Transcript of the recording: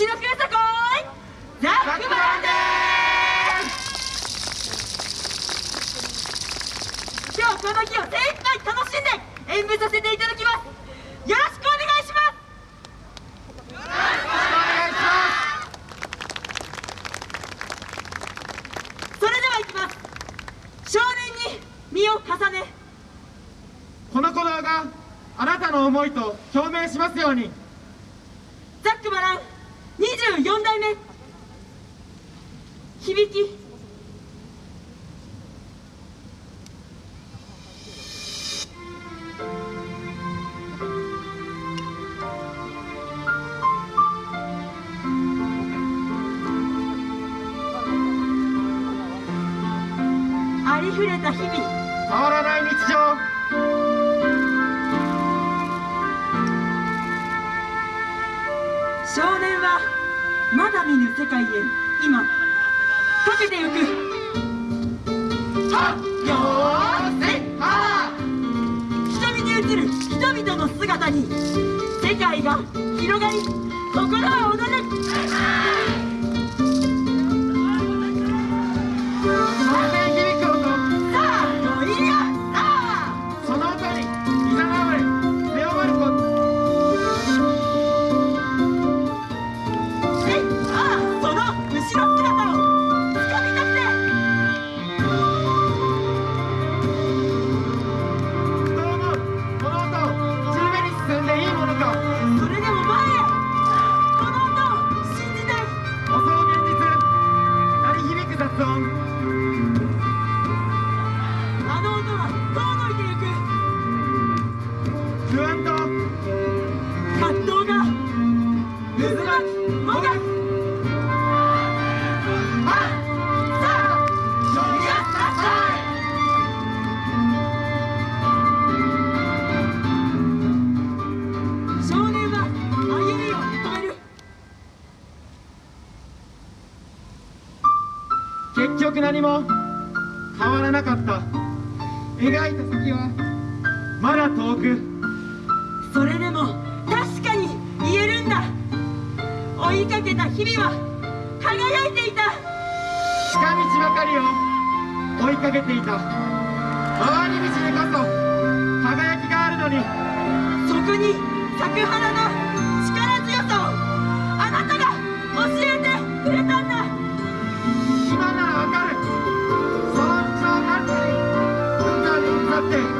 西の空さこいザックバランです今日この日を精一杯楽しんで演舞させていただきます。よろしくお願いします。よろしくお願いします。それではいきます。少年に身を重ねこの鼓動があなたの思いと表明しますように。ザックバラン24代目。響き。ありふれた日々。変わらない日常。少年はまだ見ぬ世界へ今かけてゆく。はっよーせは瞳に映る人々の姿に世界が広がり心は踊それでも前へ。結局何も変わらなかった。描いた先はまだ遠く。それでも確かに言えるんだ。追いかけた日々は輝いていた。近道ばかりを追いかけていた。回り道にこそ輝きがあるのに。そこに咲く花の Mm.